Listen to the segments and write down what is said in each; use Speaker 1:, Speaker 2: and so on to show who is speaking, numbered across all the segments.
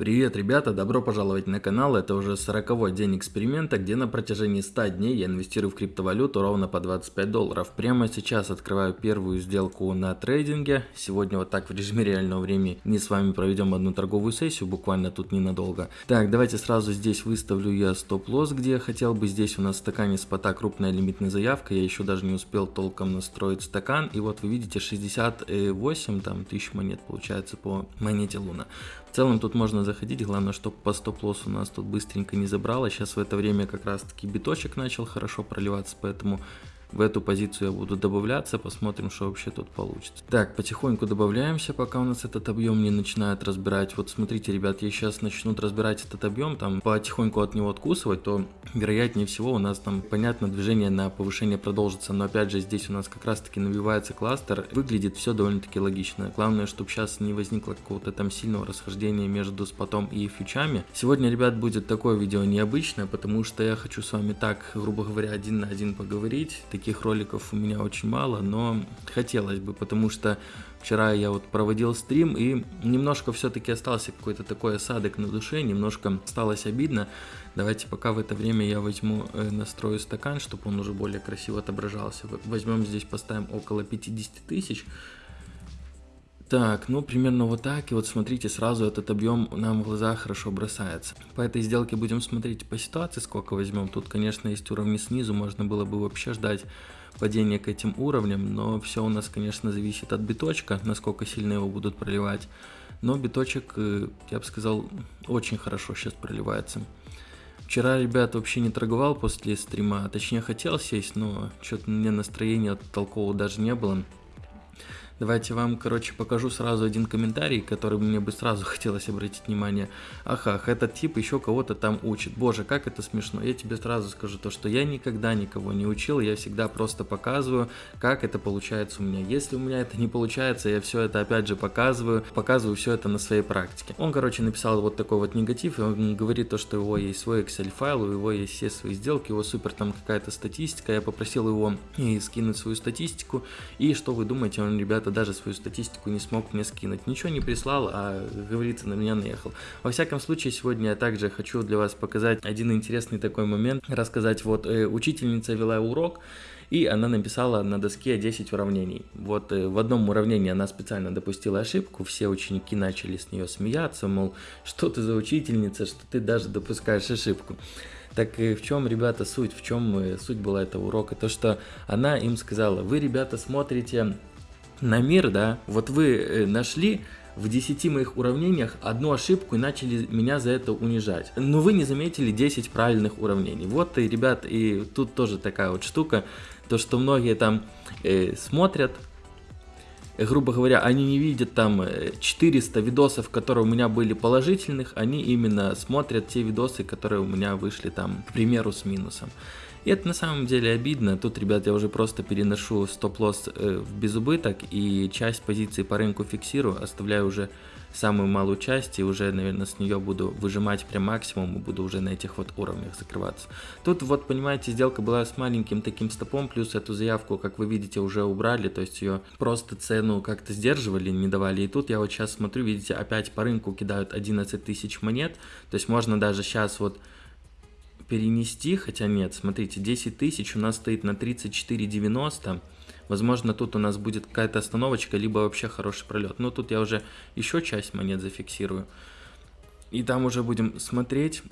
Speaker 1: Привет, ребята, добро пожаловать на канал. Это уже 40 день эксперимента, где на протяжении 100 дней я инвестирую в криптовалюту ровно по 25 долларов. Прямо сейчас открываю первую сделку на трейдинге. Сегодня вот так в режиме реального времени мы с вами проведем одну торговую сессию, буквально тут ненадолго. Так, давайте сразу здесь выставлю я стоп-лосс, где я хотел бы. Здесь у нас в стакане спота крупная лимитная заявка. Я еще даже не успел толком настроить стакан. И вот вы видите 68 там, тысяч монет получается по монете Луна. В целом тут можно заходить, главное, чтобы по стоп-лоссу нас тут быстренько не забрало. Сейчас в это время как раз таки биточек начал хорошо проливаться, поэтому в эту позицию я буду добавляться, посмотрим, что вообще тут получится. Так, потихоньку добавляемся, пока у нас этот объем не начинает разбирать. Вот смотрите, ребят, я сейчас начнут разбирать этот объем, там потихоньку от него откусывать, то вероятнее всего у нас там, понятно, движение на повышение продолжится. Но опять же, здесь у нас как раз таки навивается кластер. Выглядит все довольно-таки логично. Главное, чтобы сейчас не возникло какого-то там сильного расхождения между спотом и фьючами. Сегодня, ребят, будет такое видео необычное, потому что я хочу с вами так, грубо говоря, один на один поговорить таких роликов у меня очень мало, но хотелось бы, потому что вчера я вот проводил стрим и немножко все-таки остался какой-то такой осадок на душе, немножко осталось обидно. Давайте пока в это время я возьму, э, настрою стакан, чтобы он уже более красиво отображался. Возьмем здесь, поставим около 50 тысяч. Так, ну примерно вот так. И вот смотрите, сразу этот объем нам в глаза хорошо бросается. По этой сделке будем смотреть по ситуации, сколько возьмем. Тут, конечно, есть уровни снизу, можно было бы вообще ждать падения к этим уровням, но все у нас, конечно, зависит от биточка, насколько сильно его будут проливать. Но биточек, э, я бы сказал, очень хорошо сейчас проливается. Вчера, ребят, вообще не торговал после стрима, точнее хотел сесть, но что-то мне настроения толкового даже не было. Давайте вам, короче, покажу сразу один комментарий, который мне бы сразу хотелось обратить внимание. Ахах, этот тип еще кого-то там учит. Боже, как это смешно. Я тебе сразу скажу то, что я никогда никого не учил, я всегда просто показываю, как это получается у меня. Если у меня это не получается, я все это опять же показываю, показываю все это на своей практике. Он, короче, написал вот такой вот негатив, и он говорит то, что у него есть свой Excel файл, у него есть все свои сделки, у него супер там какая-то статистика. Я попросил его и скинуть свою статистику. И что вы думаете, он, ребята, просто даже свою статистику не смог мне скинуть. Ничего не прислал, а, говорится, на меня наехал. Во всяком случае, сегодня я также хочу для вас показать один интересный такой момент. Рассказать, вот э, учительница вела урок, и она написала на доске 10 уравнений. Вот э, в одном уравнении она специально допустила ошибку, все ученики начали с нее смеяться, мол, что ты за учительница, что ты даже допускаешь ошибку. Так и в чем, ребята, суть, в чем э, суть была этого урока? То, что она им сказала, вы, ребята, смотрите на мир, да, вот вы э, нашли в 10 моих уравнениях одну ошибку и начали меня за это унижать. Но вы не заметили 10 правильных уравнений. Вот и, ребят, и тут тоже такая вот штука, то что многие там э, смотрят, э, грубо говоря, они не видят там 400 э, видосов, которые у меня были положительных, они именно смотрят те видосы, которые у меня вышли там, к примеру, с минусом. И это на самом деле обидно. Тут, ребят, я уже просто переношу стоп-лосс э, в безубыток и часть позиции по рынку фиксирую, оставляю уже самую малую часть и уже, наверное, с нее буду выжимать прям максимум и буду уже на этих вот уровнях закрываться. Тут вот, понимаете, сделка была с маленьким таким стопом, плюс эту заявку, как вы видите, уже убрали, то есть ее просто цену как-то сдерживали, не давали. И тут я вот сейчас смотрю, видите, опять по рынку кидают 11 тысяч монет, то есть можно даже сейчас вот перенести, хотя нет, смотрите, 10 тысяч у нас стоит на 34,90. Возможно, тут у нас будет какая-то остановочка, либо вообще хороший пролет. Но тут я уже еще часть монет зафиксирую. И там уже будем смотреть,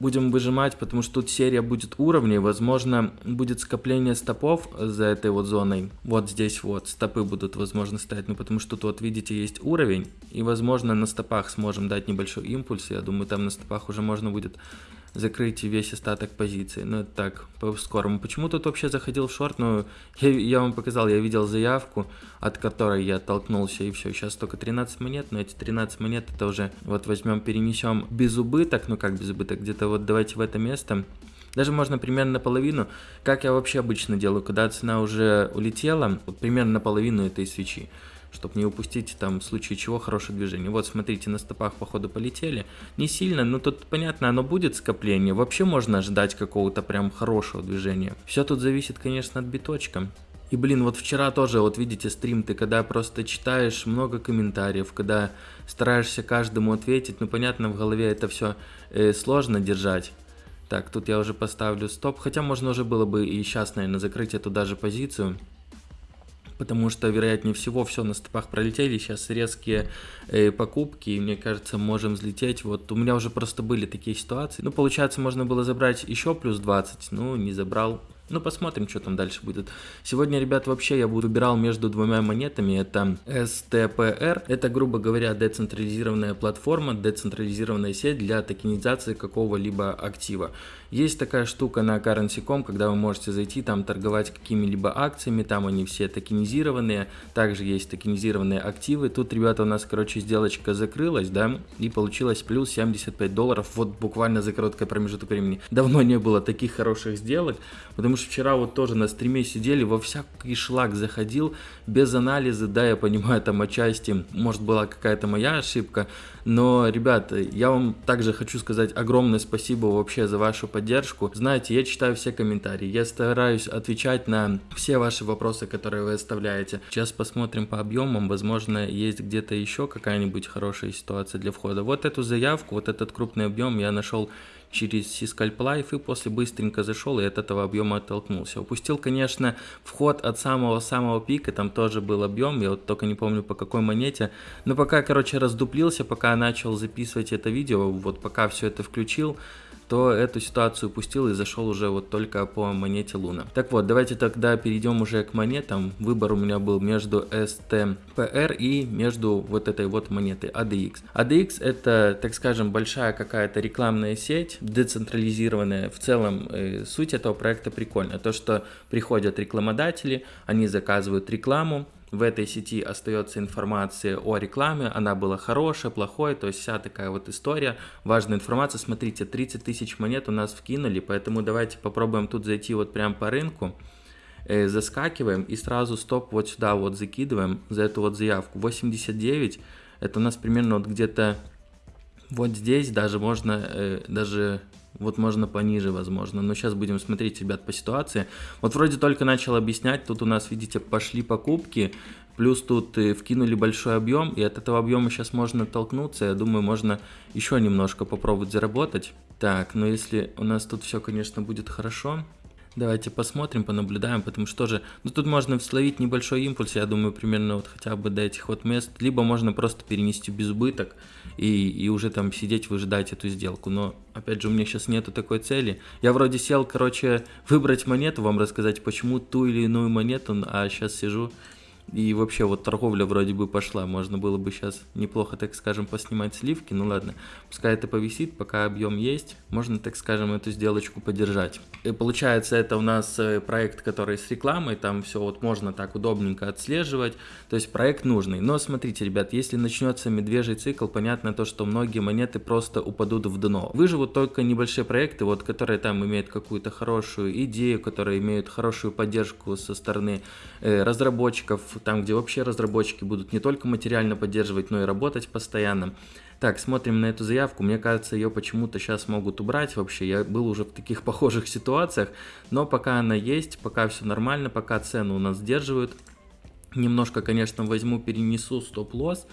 Speaker 1: будем выжимать, потому что тут серия будет уровней. Возможно, будет скопление стопов за этой вот зоной. Вот здесь вот стопы будут, возможно, стоять. Ну, потому что тут вот, видите, есть уровень. И, возможно, на стопах сможем дать небольшой импульс. Я думаю, там на стопах уже можно будет закрыть весь остаток позиции. Ну, это так, по-скорому. Почему тут вообще заходил в шорт? Ну, я, я вам показал, я видел заявку, от которой я оттолкнулся, и все. Сейчас только 13 монет, но эти 13 монет это уже, вот возьмем, перенесем без убыток, ну как без убыток, где-то вот давайте в это место. Даже можно примерно наполовину, как я вообще обычно делаю, когда цена уже улетела, вот примерно наполовину этой свечи чтобы не упустить там в случае чего хорошее движение. Вот смотрите, на стопах походу полетели. Не сильно, но тут понятно, оно будет скопление. Вообще можно ждать какого-то прям хорошего движения. Все тут зависит, конечно, от биточка. И, блин, вот вчера тоже, вот видите, стрим, ты когда просто читаешь много комментариев, когда стараешься каждому ответить, ну, понятно, в голове это все э, сложно держать. Так, тут я уже поставлю стоп, хотя можно уже было бы и сейчас, наверное, закрыть эту даже позицию потому что, вероятнее всего, все на стопах пролетели, сейчас резкие э, покупки, и мне кажется, можем взлететь. Вот у меня уже просто были такие ситуации. Ну, получается, можно было забрать еще плюс 20, ну, не забрал, ну, посмотрим, что там дальше будет. Сегодня, ребят, вообще я выбирал между двумя монетами. Это STPR. Это, грубо говоря, децентрализированная платформа, децентрализированная сеть для токенизации какого-либо актива. Есть такая штука на currency.com, когда вы можете зайти, там торговать какими-либо акциями, там они все токенизированные. Также есть токенизированные активы. Тут, ребята, у нас, короче, сделочка закрылась, да, и получилось плюс 75 долларов. Вот буквально за короткое промежуток времени. Давно не было таких хороших сделок, потому Потому что вчера вот тоже на стриме сидели, во всякий шлак заходил, без анализа, да, я понимаю, там отчасти, может была какая-то моя ошибка, но, ребята, я вам также хочу сказать огромное спасибо вообще за вашу поддержку. Знаете, я читаю все комментарии, я стараюсь отвечать на все ваши вопросы, которые вы оставляете. Сейчас посмотрим по объемам, возможно, есть где-то еще какая-нибудь хорошая ситуация для входа. Вот эту заявку, вот этот крупный объем я нашел через Life и после быстренько зашел и от этого объема оттолкнулся. Упустил, конечно, вход от самого-самого пика, там тоже был объем, я вот только не помню по какой монете, но пока, короче, раздуплился, пока начал записывать это видео, вот пока все это включил, то эту ситуацию упустил и зашел уже вот только по монете Луна. Так вот, давайте тогда перейдем уже к монетам. Выбор у меня был между STPR и между вот этой вот монетой ADX. ADX это, так скажем, большая какая-то рекламная сеть, децентрализированная. В целом, э, суть этого проекта прикольная. То, что приходят рекламодатели, они заказывают рекламу, в этой сети остается информация о рекламе, она была хорошая, плохой, то есть вся такая вот история, важная информация. Смотрите, 30 тысяч монет у нас вкинули, поэтому давайте попробуем тут зайти вот прям по рынку. Э, заскакиваем и сразу стоп вот сюда вот закидываем за эту вот заявку. 89, это у нас примерно вот где-то вот здесь даже можно, э, даже вот можно пониже, возможно. Но сейчас будем смотреть, ребят, по ситуации. Вот вроде только начал объяснять. Тут у нас, видите, пошли покупки. Плюс тут э, вкинули большой объем. И от этого объема сейчас можно толкнуться. Я думаю, можно еще немножко попробовать заработать. Так, но если у нас тут все, конечно, будет хорошо. Давайте посмотрим, понаблюдаем, потому что тоже, ну тут можно словить небольшой импульс, я думаю, примерно вот хотя бы до этих вот мест, либо можно просто перенести без убыток и, и уже там сидеть, выжидать эту сделку, но опять же у меня сейчас нету такой цели. Я вроде сел, короче, выбрать монету, вам рассказать, почему ту или иную монету, а сейчас сижу и вообще вот торговля вроде бы пошла, можно было бы сейчас неплохо, так скажем, поснимать сливки, ну ладно, пускай это повисит, пока объем есть, можно, так скажем, эту сделочку поддержать. И получается это у нас э, проект, который с рекламой, там все вот можно так удобненько отслеживать, то есть проект нужный. Но смотрите, ребят, если начнется медвежий цикл, понятно то, что многие монеты просто упадут в дно. Выживут только небольшие проекты, вот которые там имеют какую-то хорошую идею, которые имеют хорошую поддержку со стороны э, разработчиков, там, где вообще разработчики будут не только материально поддерживать, но и работать постоянно. Так, смотрим на эту заявку. Мне кажется, ее почему-то сейчас могут убрать вообще. Я был уже в таких похожих ситуациях. Но пока она есть, пока все нормально, пока цену у нас сдерживают. Немножко, конечно, возьму, перенесу стоп-лосс.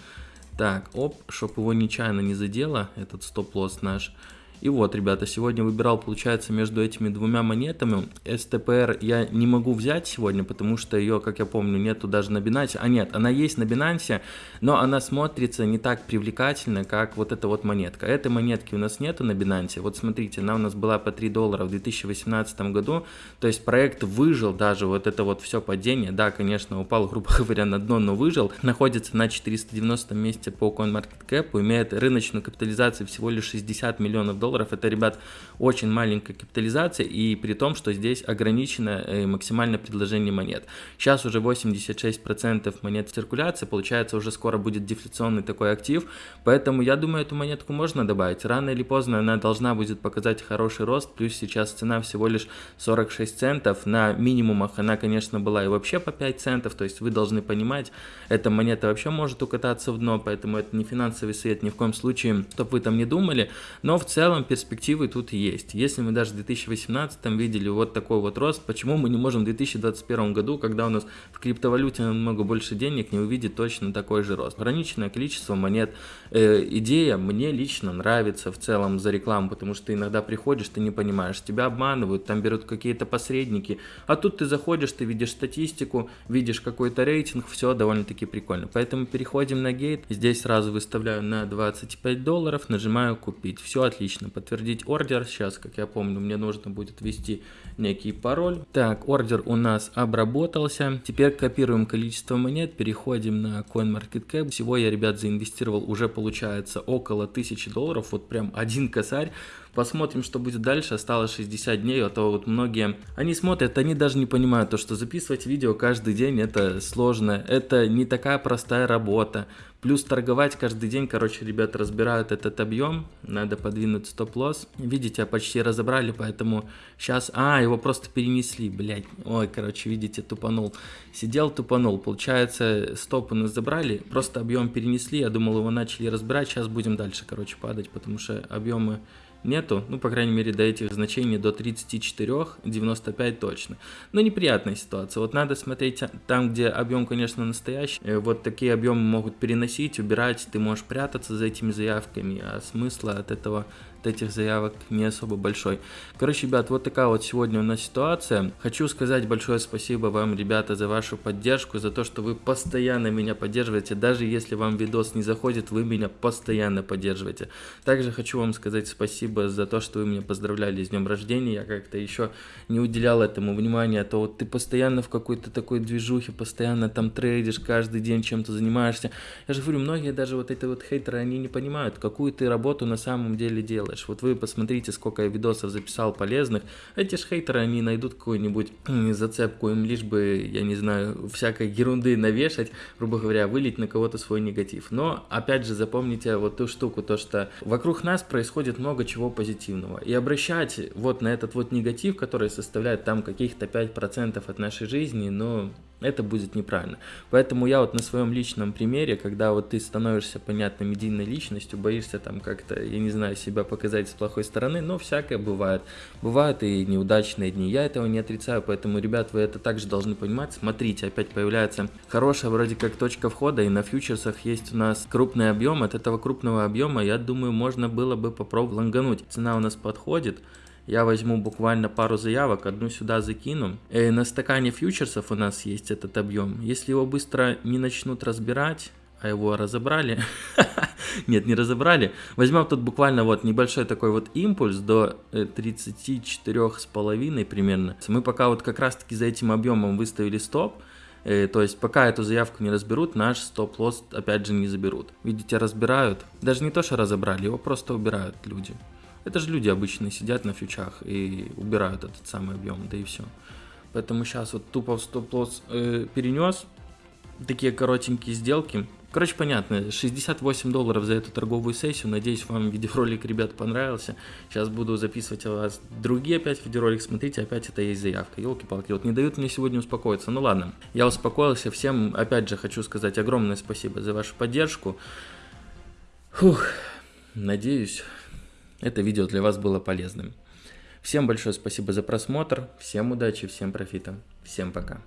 Speaker 1: Так, оп, чтобы его нечаянно не задело, этот стоп-лосс наш. И вот, ребята, сегодня выбирал, получается, между этими двумя монетами. STPR я не могу взять сегодня, потому что ее, как я помню, нету даже на Binance. А нет, она есть на Binance, но она смотрится не так привлекательно, как вот эта вот монетка. Этой монетки у нас нету на Binance. Вот смотрите, она у нас была по 3 доллара в 2018 году. То есть проект выжил даже вот это вот все падение. Да, конечно, упал, грубо говоря, на дно, но выжил. Находится на 490 месте по CoinMarketCap, имеет рыночную капитализацию всего лишь 60 миллионов долларов долларов. Это, ребят, очень маленькая капитализация, и при том, что здесь ограничено э, максимальное предложение монет. Сейчас уже 86% монет в циркуляции, получается, уже скоро будет дефляционный такой актив, поэтому я думаю, эту монетку можно добавить. Рано или поздно она должна будет показать хороший рост, плюс сейчас цена всего лишь 46 центов. На минимумах она, конечно, была и вообще по 5 центов, то есть вы должны понимать, эта монета вообще может укататься в дно, поэтому это не финансовый совет ни в коем случае, чтобы вы там не думали, но в целом целом перспективы тут есть. Если мы даже в 2018 видели вот такой вот рост, почему мы не можем в 2021 году, когда у нас в криптовалюте намного больше денег, не увидеть точно такой же рост? Ограниченное количество монет. Э, идея мне лично нравится в целом за рекламу, потому что ты иногда приходишь, ты не понимаешь, тебя обманывают, там берут какие-то посредники, а тут ты заходишь, ты видишь статистику, видишь какой-то рейтинг, все довольно-таки прикольно. Поэтому переходим на гейт, здесь сразу выставляю на 25 долларов, нажимаю купить. Все отлично, подтвердить ордер, сейчас, как я помню, мне нужно будет ввести некий пароль. Так, ордер у нас обработался, теперь копируем количество монет, переходим на CoinMarketCap. Всего я, ребят, заинвестировал уже, получается, около 1000 долларов, вот прям один косарь. Посмотрим, что будет дальше. Осталось 60 дней, а то вот многие, они смотрят, они даже не понимают то, что записывать видео каждый день это сложно. Это не такая простая работа. Плюс торговать каждый день, короче, ребята разбирают этот объем, надо подвинуть стоп-лосс. Видите, почти разобрали, поэтому сейчас... А, его просто перенесли, блядь. Ой, короче, видите, тупанул. Сидел, тупанул. Получается, стоп у нас забрали, просто объем перенесли, я думал, его начали разбирать, сейчас будем дальше, короче, падать, потому что объемы нету, ну, по крайней мере, до этих значений, до 34, 95 точно. Но неприятная ситуация. Вот надо смотреть там, где объем, конечно, настоящий. Э, вот такие объемы могут переносить, убирать, ты можешь прятаться за этими заявками, а смысла от этого этих заявок не особо большой. Короче, ребят, вот такая вот сегодня у нас ситуация. Хочу сказать большое спасибо вам, ребята, за вашу поддержку, за то, что вы постоянно меня поддерживаете. Даже если вам видос не заходит, вы меня постоянно поддерживаете. Также хочу вам сказать спасибо за то, что вы меня поздравляли с днем рождения. Я как-то еще не уделял этому внимания. А то вот ты постоянно в какой-то такой движухе, постоянно там трейдишь, каждый день чем-то занимаешься. Я же говорю, многие даже вот эти вот хейтеры, они не понимают, какую ты работу на самом деле делаешь делаешь. Вот вы посмотрите, сколько я видосов записал полезных. Эти ж хейтеры, они найдут какую-нибудь зацепку, им лишь бы, я не знаю, всякой ерунды навешать, грубо говоря, вылить на кого-то свой негатив. Но, опять же, запомните вот ту штуку, то что вокруг нас происходит много чего позитивного. И обращать вот на этот вот негатив, который составляет там каких-то 5% от нашей жизни, но это будет неправильно. Поэтому я вот на своем личном примере, когда вот ты становишься понятной медийной личностью, боишься там как-то, я не знаю, себя показать с плохой стороны, но всякое бывает. Бывают и неудачные дни, я этого не отрицаю, поэтому, ребят, вы это также должны понимать. Смотрите, опять появляется хорошая вроде как точка входа, и на фьючерсах есть у нас крупный объем, от этого крупного объема, я думаю, можно было бы попробовать лонгануть. Цена у нас подходит, я возьму буквально пару заявок, одну сюда закину. Э, на стакане фьючерсов у нас есть этот объем. Если его быстро не начнут разбирать, а его разобрали. Нет, не разобрали. Возьмем тут буквально вот небольшой такой вот импульс до 34,5 э, примерно. Мы пока вот как раз таки за этим объемом выставили стоп. Э, то есть пока эту заявку не разберут, наш стоп-лосс опять же не заберут. Видите, разбирают. Даже не то, что разобрали, его просто убирают люди. Это же люди обычно сидят на фьючах и убирают этот самый объем, да и все. Поэтому сейчас вот тупо в стоп-лосс э, перенес, такие коротенькие сделки. Короче, понятно, 68 долларов за эту торговую сессию. Надеюсь, вам видеоролик, ребят, понравился. Сейчас буду записывать у вас другие опять видеоролик. Смотрите, опять это есть заявка. Елки-палки, вот не дают мне сегодня успокоиться. Ну ладно, я успокоился. Всем, опять же, хочу сказать огромное спасибо за вашу поддержку. Фух, надеюсь, это видео для вас было полезным. Всем большое спасибо за просмотр, всем удачи, всем профита, всем пока.